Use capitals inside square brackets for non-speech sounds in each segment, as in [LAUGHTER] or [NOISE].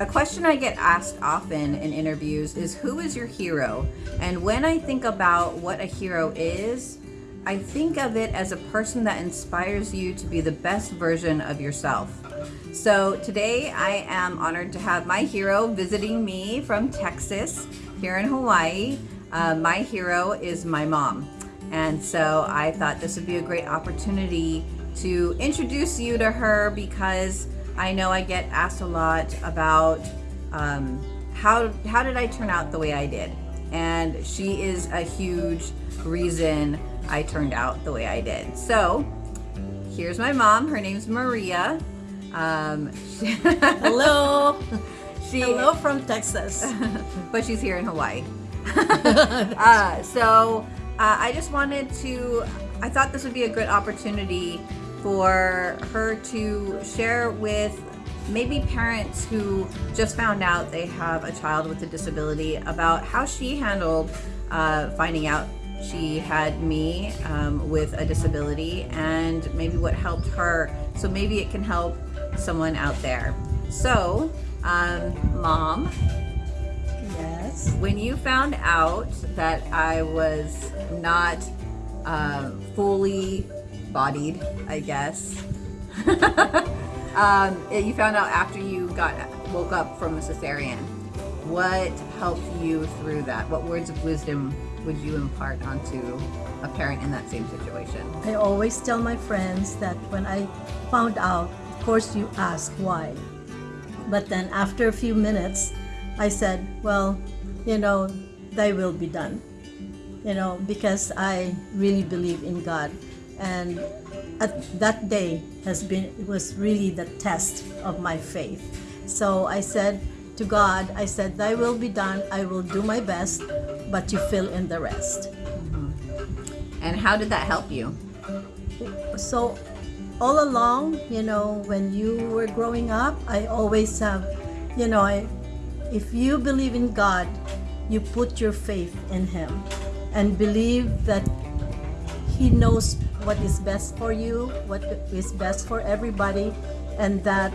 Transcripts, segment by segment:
A question I get asked often in interviews is who is your hero? And when I think about what a hero is, I think of it as a person that inspires you to be the best version of yourself. So today I am honored to have my hero visiting me from Texas here in Hawaii. Uh, my hero is my mom. And so I thought this would be a great opportunity to introduce you to her because I know I get asked a lot about um, how, how did I turn out the way I did? And she is a huge reason I turned out the way I did. So here's my mom. Her name's Maria. Um, [LAUGHS] Hello. she, Hello from Texas. [LAUGHS] but she's here in Hawaii. [LAUGHS] uh, so uh, I just wanted to, I thought this would be a good opportunity for her to share with maybe parents who just found out they have a child with a disability about how she handled uh, finding out she had me um, with a disability and maybe what helped her. So maybe it can help someone out there. So, um, mom, yes. when you found out that I was not uh, fully bodied, I guess. [LAUGHS] um, you found out after you got woke up from a cesarean. What helped you through that? What words of wisdom would you impart onto a parent in that same situation? I always tell my friends that when I found out, of course you ask why. But then after a few minutes, I said, well, you know, thy will be done. You know, because I really believe in God and at that day has been it was really the test of my faith. So i said to god i said thy will be done. I will do my best but you fill in the rest. Mm-hmm. and how did that help you? So all along you know when you were growing up i always have you know I, if you believe in god you put your faith in him and believe that he knows what is best for you, what is best for everybody, and that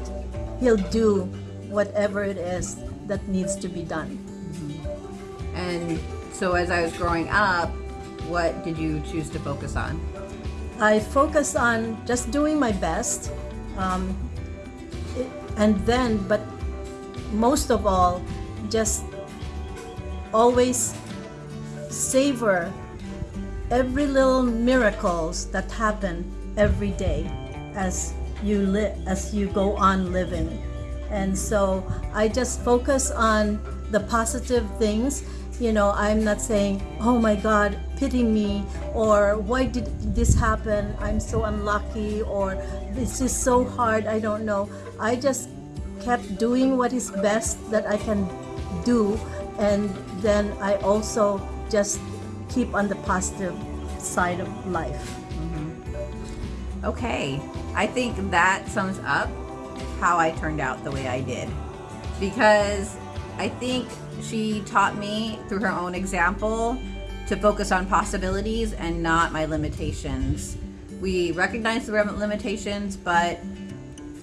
He'll do whatever it is that needs to be done. Mm -hmm. And so as I was growing up, what did you choose to focus on? I focused on just doing my best. Um, and then, but most of all, just always savor every little miracles that happen every day as you live as you go on living. And so i just focus on the positive things. You know i'm not saying oh my god pity me or why did this happen? I'm so unlucky or this is so hard i don't know. I just kept doing what is best that i can do. And then i also just keep on the positive side of life. Mm -hmm. Okay, I think that sums up how I turned out the way I did. Because I think she taught me through her own example to focus on possibilities and not my limitations. We recognize the limitations, but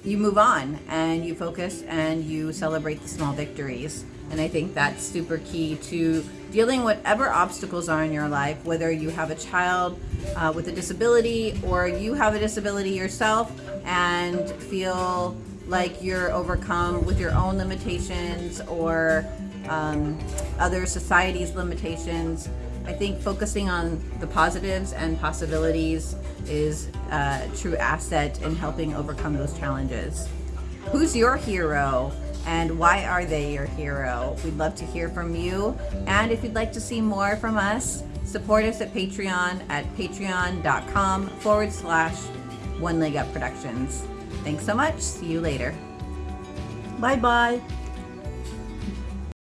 you move on and you focus and you celebrate the small victories. And I think that's super key to dealing whatever obstacles are in your life, whether you have a child uh, with a disability or you have a disability yourself and feel like you're overcome with your own limitations or um, other society's limitations. I think focusing on the positives and possibilities is a true asset in helping overcome those challenges. Who's your hero? And why are they your hero? We'd love to hear from you. And if you'd like to see more from us, support us at Patreon at patreon.com forward slash One Leg Up Productions. Thanks so much. See you later. Bye-bye.